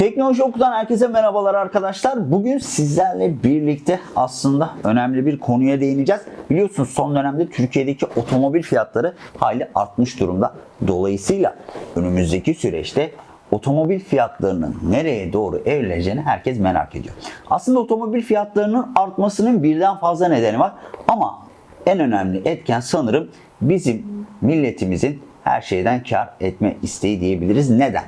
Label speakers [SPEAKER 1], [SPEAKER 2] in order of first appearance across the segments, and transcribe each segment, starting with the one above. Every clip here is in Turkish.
[SPEAKER 1] Teknoloji Oku'dan herkese merhabalar arkadaşlar. Bugün sizlerle birlikte aslında önemli bir konuya değineceğiz. Biliyorsunuz son dönemde Türkiye'deki otomobil fiyatları hayli artmış durumda. Dolayısıyla önümüzdeki süreçte otomobil fiyatlarının nereye doğru evrileceğini herkes merak ediyor. Aslında otomobil fiyatlarının artmasının birden fazla nedeni var ama en önemli etken sanırım bizim milletimizin her şeyden kar etme isteği diyebiliriz. Neden?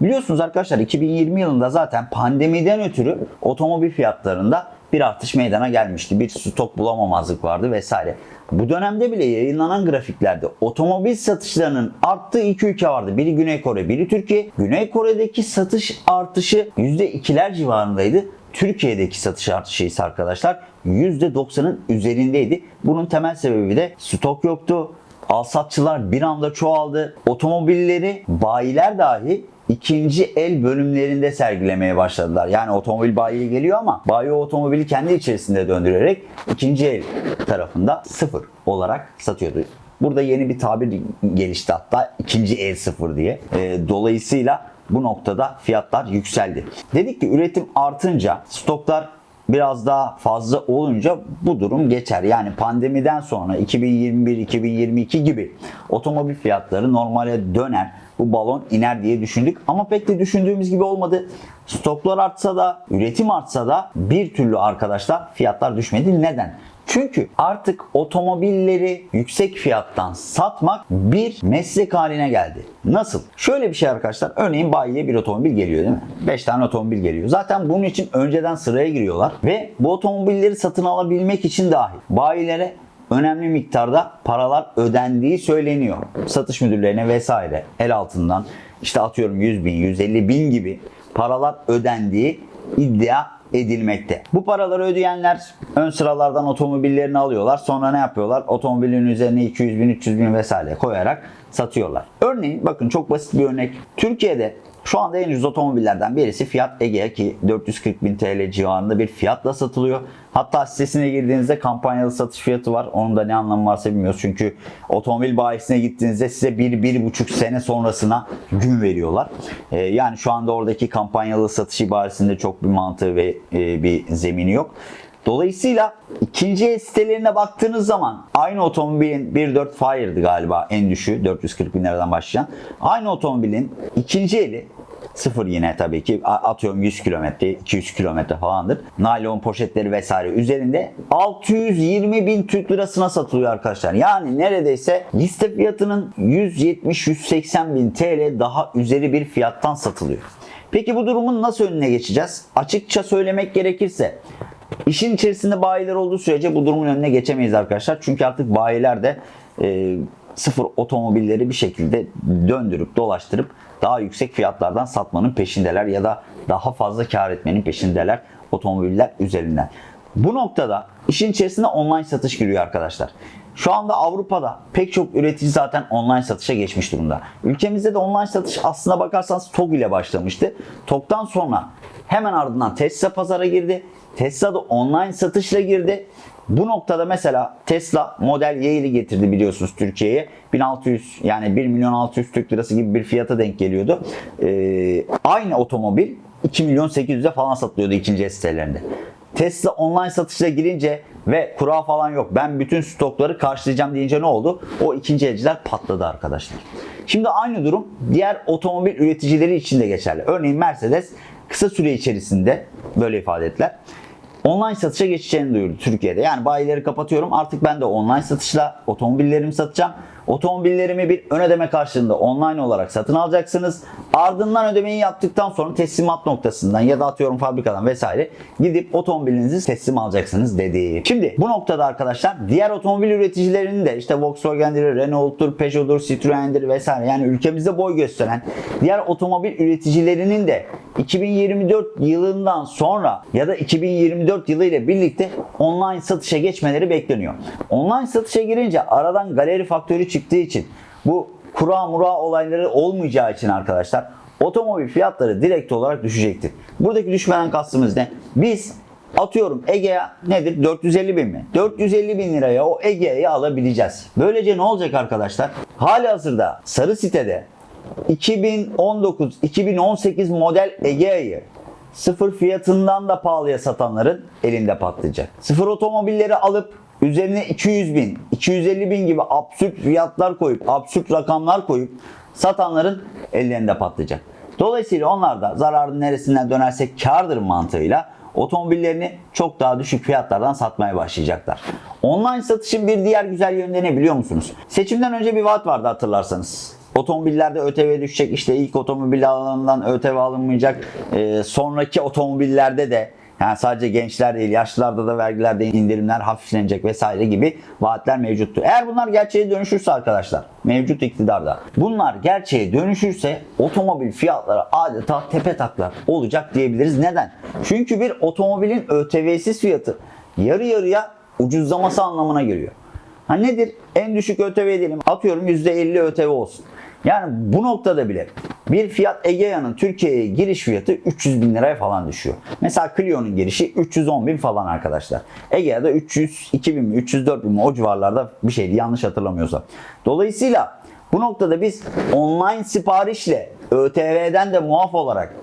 [SPEAKER 1] Biliyorsunuz arkadaşlar 2020 yılında zaten pandemiden ötürü otomobil fiyatlarında bir artış meydana gelmişti. Bir stok bulamamazlık vardı vesaire. Bu dönemde bile yayınlanan grafiklerde otomobil satışlarının arttığı iki ülke vardı. Biri Güney Kore, biri Türkiye. Güney Kore'deki satış artışı %2'ler civarındaydı. Türkiye'deki satış artışı ise arkadaşlar %90'ın üzerindeydi. Bunun temel sebebi de stok yoktu. Alsatçılar bir anda çoğaldı. Otomobilleri bayiler dahi ikinci el bölümlerinde sergilemeye başladılar. Yani otomobil bayiye geliyor ama bayi otomobili kendi içerisinde döndürerek ikinci el tarafında sıfır olarak satıyordu. Burada yeni bir tabir gelişti hatta ikinci el sıfır diye. E, dolayısıyla bu noktada fiyatlar yükseldi. Dedik ki üretim artınca stoklar biraz daha fazla olunca bu durum geçer. Yani pandemiden sonra 2021-2022 gibi otomobil fiyatları normale döner. Bu balon iner diye düşündük ama pek de düşündüğümüz gibi olmadı. Stoklar artsa da, üretim artsa da bir türlü arkadaşlar fiyatlar düşmedi. Neden? Çünkü artık otomobilleri yüksek fiyattan satmak bir meslek haline geldi. Nasıl? Şöyle bir şey arkadaşlar. Örneğin bayiye bir otomobil geliyor değil mi? 5 tane otomobil geliyor. Zaten bunun için önceden sıraya giriyorlar ve bu otomobilleri satın alabilmek için dahi bayilere önemli miktarda paralar ödendiği söyleniyor. Satış müdürlerine vesaire el altından işte atıyorum 100 bin, 150 bin gibi paralar ödendiği iddia edilmekte. Bu paraları ödeyenler ön sıralardan otomobillerini alıyorlar. Sonra ne yapıyorlar? Otomobilin üzerine 200 bin, 300 bin vesaire koyarak satıyorlar. Örneğin bakın çok basit bir örnek. Türkiye'de şu anda en ucuz otomobillerden birisi Fiat Egea ki 440 bin TL civarında bir fiyatla satılıyor. Hatta sitesine girdiğinizde kampanyalı satış fiyatı var. Onun da ne anlamı varsa bilmiyoruz. Çünkü otomobil bayisine gittiğinizde size 1-1,5 sene sonrasına gün veriyorlar. Ee, yani şu anda oradaki kampanyalı satış ibaresinde çok bir mantığı ve e, bir zemini yok. Dolayısıyla ikinci el sitelerine baktığınız zaman aynı otomobilin 1.4 Fire'dı galiba en düşüğü 440 bin liradan başlayan. Aynı otomobilin ikinci eli Sıfır yine tabii ki atıyorum 100 kilometre, 200 kilometre falandır. Naylon poşetleri vesaire üzerinde 620 bin Türk lirasına satılıyor arkadaşlar. Yani neredeyse liste fiyatının 170-180 bin TL daha üzeri bir fiyattan satılıyor. Peki bu durumun nasıl önüne geçeceğiz? Açıkça söylemek gerekirse işin içerisinde bayiler olduğu sürece bu durumun önüne geçemeyiz arkadaşlar. Çünkü artık bayiler de e, sıfır otomobilleri bir şekilde döndürüp dolaştırıp daha yüksek fiyatlardan satmanın peşindeler ya da daha fazla kar etmenin peşindeler otomobiller üzerinden. Bu noktada işin içerisine online satış giriyor arkadaşlar. Şu anda Avrupa'da pek çok üretici zaten online satışa geçmiş durumda. Ülkemizde de online satış aslına bakarsanız TOG ile başlamıştı. TOG'dan sonra hemen ardından Tesla pazara girdi. Tesla da online satışla girdi. Bu noktada mesela Tesla Model Y'yi getirdi biliyorsunuz Türkiye'ye. 1600 yani 1 milyon 600 Türk lirası gibi bir fiyata denk geliyordu. Ee, aynı otomobil 2 milyon 800'e falan satılıyordu ikinci el sitelerinde. Tesla online satışa girince ve kura falan yok. Ben bütün stokları karşılayacağım deyince ne oldu? O ikinci elciler patladı arkadaşlar. Şimdi aynı durum diğer otomobil üreticileri için de geçerli. Örneğin Mercedes kısa süre içerisinde böyle ifade ettiler online satışa geçeceğini duyurdu Türkiye'de. Yani bayileri kapatıyorum artık ben de online satışla otomobillerimi satacağım. Otomobillerimi bir ön ödeme karşılığında online olarak satın alacaksınız. Ardından ödemeyi yaptıktan sonra teslimat noktasından ya da atıyorum fabrikadan vesaire gidip otomobilinizi teslim alacaksınız dedi. Şimdi bu noktada arkadaşlar diğer otomobil üreticilerinin de işte Volkswagen'dir, Renault'tur, Peugeot'dur, Citroen'dir vesaire yani ülkemizde boy gösteren diğer otomobil üreticilerinin de 2024 yılından sonra ya da 2024 yılı ile birlikte online satışa geçmeleri bekleniyor. Online satışa girince aradan galeri faktörü çıktığı için bu kura mura olayları olmayacağı için arkadaşlar otomobil fiyatları direkt olarak düşecektir. Buradaki düşmeden kastımız ne? Biz atıyorum Egea nedir? 450 bin mi? 450 bin liraya o Egea'yı alabileceğiz. Böylece ne olacak arkadaşlar? Hali hazırda sarı sitede 2019-2018 model Egea'yı sıfır fiyatından da pahalıya satanların elinde patlayacak. Sıfır otomobilleri alıp üzerine 200 bin, 250 bin gibi absürt fiyatlar koyup, absürt rakamlar koyup satanların ellerinde patlayacak. Dolayısıyla onlar da zararın neresinden dönerse kardır mantığıyla otomobillerini çok daha düşük fiyatlardan satmaya başlayacaklar. Online satışın bir diğer güzel yönleri ne biliyor musunuz? Seçimden önce bir vaat vardı hatırlarsanız. Otomobillerde ÖTV düşecek. İşte ilk otomobil alanından ÖTV alınmayacak. Ee, sonraki otomobillerde de yani sadece gençler değil yaşlılarda da vergilerde indirimler hafiflenecek vesaire gibi vaatler mevcuttu. Eğer bunlar gerçeğe dönüşürse arkadaşlar mevcut iktidarda bunlar gerçeğe dönüşürse otomobil fiyatları adeta tepe taklak olacak diyebiliriz. Neden? Çünkü bir otomobilin ÖTV'siz fiyatı yarı yarıya ucuzlaması anlamına geliyor. Ha nedir? En düşük ÖTV diyelim. Atıyorum %50 ÖTV olsun. Yani bu noktada bile bir Fiat Egea'nın Türkiye'ye giriş fiyatı 300 bin liraya falan düşüyor. Mesela Clio'nun girişi 310 bin falan arkadaşlar. Egea'da 302 bin mi 304 bin mi o civarlarda bir şeydi yanlış hatırlamıyorsam. Dolayısıyla bu noktada biz online siparişle ÖTV'den de muaf olarak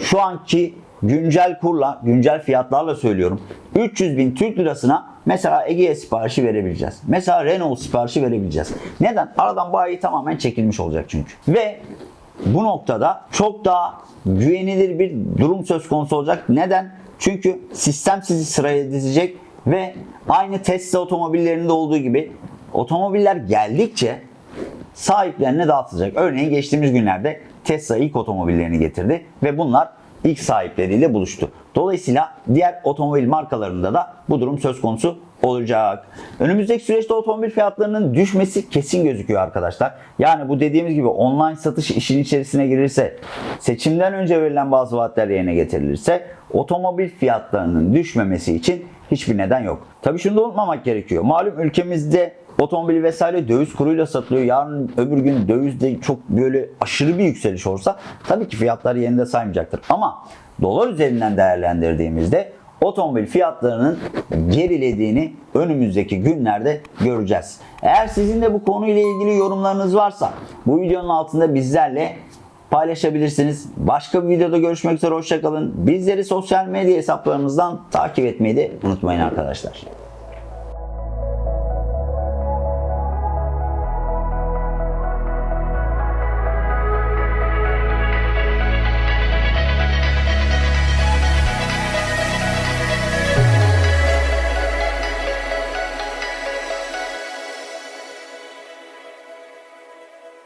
[SPEAKER 1] şu anki güncel kurla, güncel fiyatlarla söylüyorum. 300 bin Türk lirasına mesela Egea siparişi verebileceğiz. Mesela Renault siparişi verebileceğiz. Neden? Aradan bayi tamamen çekilmiş olacak çünkü. Ve bu noktada çok daha güvenilir bir durum söz konusu olacak. Neden? Çünkü sistem sizi sıraya dizecek ve aynı Tesla otomobillerinde olduğu gibi otomobiller geldikçe sahiplerine dağıtılacak. Örneğin geçtiğimiz günlerde Tesla ilk otomobillerini getirdi ve bunlar ilk sahipleriyle buluştu. Dolayısıyla diğer otomobil markalarında da bu durum söz konusu olacak. Önümüzdeki süreçte otomobil fiyatlarının düşmesi kesin gözüküyor arkadaşlar. Yani bu dediğimiz gibi online satış işin içerisine girirse, seçimden önce verilen bazı vaatler yerine getirilirse otomobil fiyatlarının düşmemesi için hiçbir neden yok. Tabii şunu da unutmamak gerekiyor. Malum ülkemizde otomobil vesaire döviz kuruyla satılıyor. Yarın öbür gün dövizde çok böyle aşırı bir yükseliş olsa tabii ki fiyatlar yerinde saymayacaktır. Ama dolar üzerinden değerlendirdiğimizde otomobil fiyatlarının gerilediğini önümüzdeki günlerde göreceğiz. Eğer sizin de bu konuyla ilgili yorumlarınız varsa bu videonun altında bizlerle paylaşabilirsiniz. Başka bir videoda görüşmek üzere hoşçakalın. Bizleri sosyal medya hesaplarımızdan takip etmeyi de unutmayın arkadaşlar.